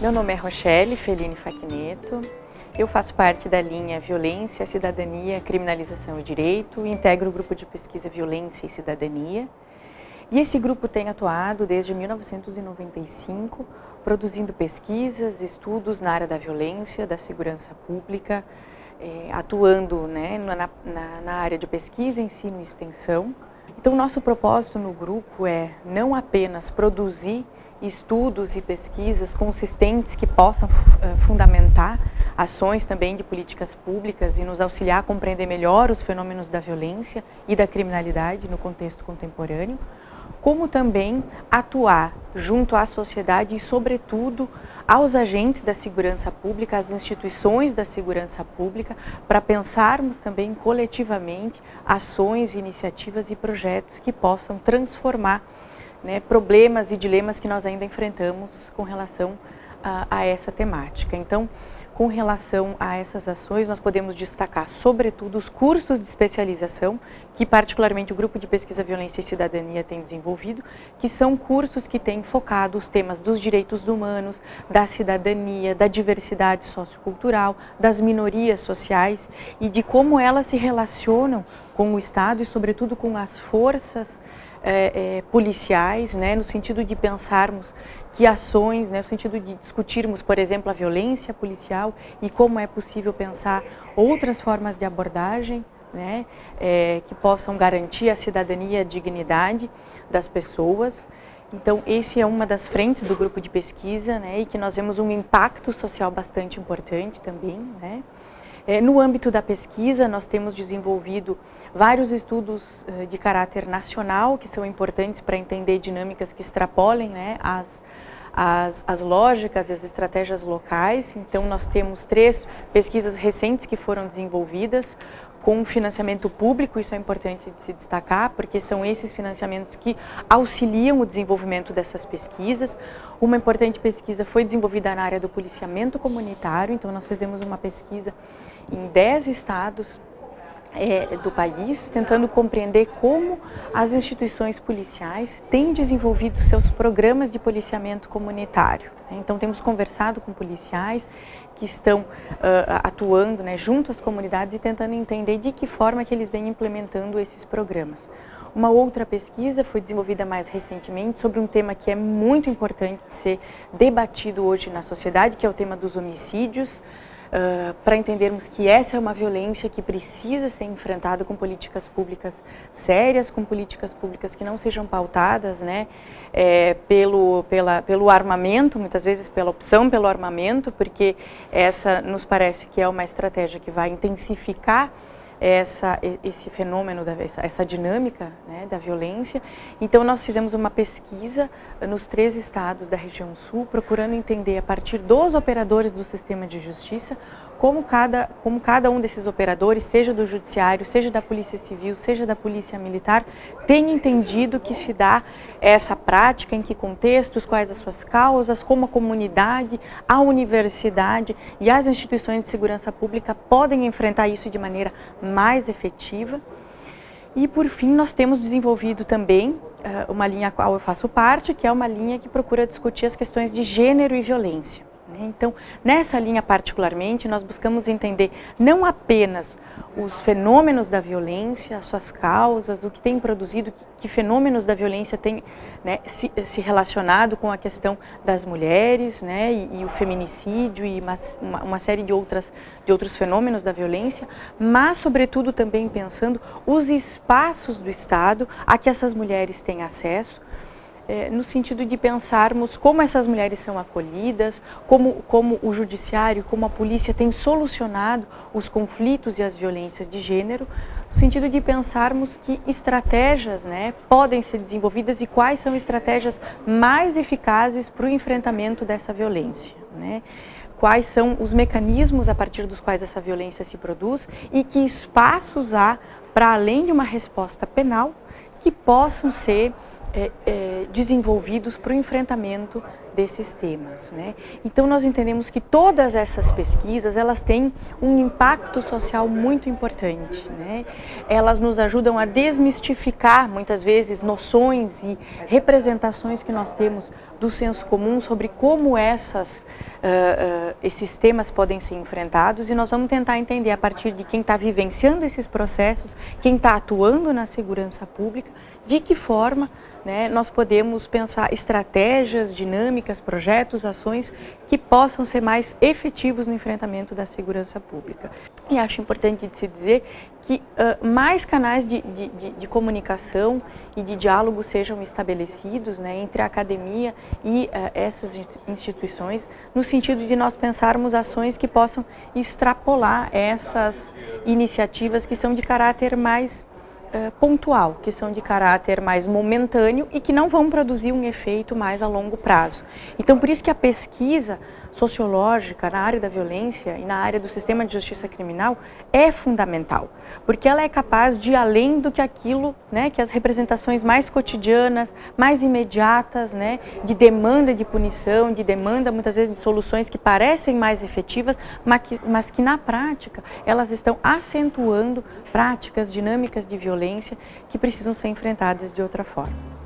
Meu nome é Rochelle Feline Facneto. Eu faço parte da linha Violência, Cidadania, Criminalização e Direito e integro o grupo de pesquisa Violência e Cidadania. E esse grupo tem atuado desde 1995, produzindo pesquisas, estudos na área da violência, da segurança pública, é, atuando né, na, na, na área de pesquisa, ensino e extensão. Então, nosso propósito no grupo é não apenas produzir estudos e pesquisas consistentes que possam uh, fundamentar ações também de políticas públicas e nos auxiliar a compreender melhor os fenômenos da violência e da criminalidade no contexto contemporâneo, como também atuar junto à sociedade e, sobretudo, aos agentes da segurança pública, às instituições da segurança pública, para pensarmos também coletivamente ações, iniciativas e projetos que possam transformar né, problemas e dilemas que nós ainda enfrentamos com relação a, a essa temática. Então, com relação a essas ações, nós podemos destacar, sobretudo, os cursos de especialização, que particularmente o Grupo de Pesquisa Violência e Cidadania tem desenvolvido, que são cursos que têm focado os temas dos direitos humanos, da cidadania, da diversidade sociocultural, das minorias sociais e de como elas se relacionam com o Estado e, sobretudo, com as forças é, é, policiais, né, no sentido de pensarmos que ações, né, no sentido de discutirmos, por exemplo, a violência policial e como é possível pensar outras formas de abordagem né, é, que possam garantir a cidadania e a dignidade das pessoas. Então, esse é uma das frentes do grupo de pesquisa né, e que nós vemos um impacto social bastante importante também. Né. É, no âmbito da pesquisa, nós temos desenvolvido vários estudos uh, de caráter nacional, que são importantes para entender dinâmicas que extrapolem né, as, as, as lógicas e as estratégias locais. Então, nós temos três pesquisas recentes que foram desenvolvidas com financiamento público, isso é importante de se destacar, porque são esses financiamentos que auxiliam o desenvolvimento dessas pesquisas. Uma importante pesquisa foi desenvolvida na área do policiamento comunitário, então nós fizemos uma pesquisa em 10 estados é, do país, tentando compreender como as instituições policiais têm desenvolvido seus programas de policiamento comunitário. Né? Então, temos conversado com policiais que estão uh, atuando né, junto às comunidades e tentando entender de que forma que eles vêm implementando esses programas. Uma outra pesquisa foi desenvolvida mais recentemente sobre um tema que é muito importante de ser debatido hoje na sociedade, que é o tema dos homicídios, uh, para entendermos que essa é uma violência que precisa ser enfrentada com políticas públicas sérias, com políticas públicas que não sejam pautadas né, é, pelo, pela, pelo armamento, muitas vezes pela opção pelo armamento, porque essa nos parece que é uma estratégia que vai intensificar essa, esse fenômeno, essa, essa dinâmica né, da violência. Então nós fizemos uma pesquisa nos três estados da região sul, procurando entender a partir dos operadores do sistema de justiça como cada, como cada um desses operadores, seja do judiciário, seja da polícia civil, seja da polícia militar, tem entendido que se dá essa prática, em que contextos, quais as suas causas, como a comunidade, a universidade e as instituições de segurança pública podem enfrentar isso de maneira mais efetiva. E por fim, nós temos desenvolvido também uh, uma linha a qual eu faço parte, que é uma linha que procura discutir as questões de gênero e violência. Né? Então, nessa linha particularmente, nós buscamos entender não apenas os fenômenos da violência, as suas causas, o que tem produzido, que, que fenômenos da violência tem né, se, se, relacionado com a questão das mulheres né, e, e o feminicídio e uma, uma, série de, outras, de outros fenômenos da violência, mas sobretudo também pensando os espaços do Estado a que essas mulheres têm acesso, no sentido de pensarmos como essas mulheres são acolhidas, como, como o judiciário, como a polícia tem solucionado os conflitos e as violências de gênero, no sentido de pensarmos que estratégias né, podem ser desenvolvidas e quais são estratégias mais eficazes para o enfrentamento dessa violência. Né? Quais são os mecanismos a partir dos quais essa violência se produz e que espaços há para além de uma resposta penal que possam ser é, é, desenvolvidos para o enfrentamento desses temas. Né? Então nós entendemos que todas essas pesquisas elas têm um impacto social muito importante. Né? Elas nos ajudam a desmistificar muitas vezes noções e representações que nós temos do senso comum sobre como essas, uh, uh, esses temas podem ser enfrentados e nós vamos tentar entender a partir de quem está vivenciando esses processos, quem está atuando na segurança pública, de que forma né, nós podemos pensar estratégias, dinâmicas, projetos, ações que possam ser mais efetivos no enfrentamento da segurança pública. E acho importante de se dizer que uh, mais canais de, de, de, de, comunicação e de diálogo sejam estabelecidos né, entre a academia e uh, essas instituições, no sentido de nós pensarmos ações que possam extrapolar essas iniciativas que são de caráter mais uh, pontual, que são de caráter mais momentâneo e que não vão produzir um efeito mais a longo prazo. Então, por isso que a pesquisa sociológica na área da violência e na área do sistema de justiça criminal é fundamental, porque ela é capaz de ir além do que aquilo, né, que as representações mais cotidianas, mais imediatas, né, de demanda de punição, de demanda muitas vezes de soluções que parecem mais efetivas, mas que, mas que na prática elas estão acentuando práticas dinâmicas de violência que precisam ser enfrentadas de outra forma.